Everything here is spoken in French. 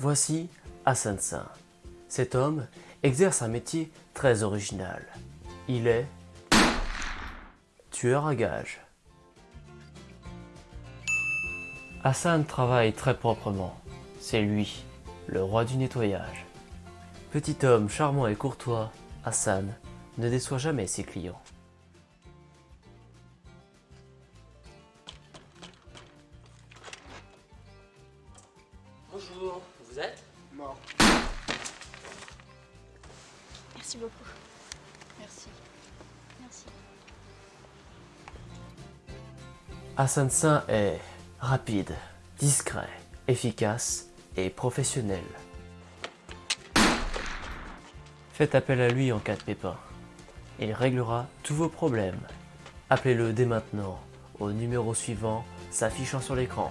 Voici Hassan. Cet homme exerce un métier très original. Il est tueur à gages. Hassan travaille très proprement. C'est lui, le roi du nettoyage. Petit homme charmant et courtois, Hassan ne déçoit jamais ses clients. Bonjour, vous êtes Mort. Merci beaucoup. Merci. Merci. Hassan Sain est rapide, discret, efficace et professionnel. Faites appel à lui en cas de pépin. Il réglera tous vos problèmes. Appelez-le dès maintenant au numéro suivant s'affichant sur l'écran.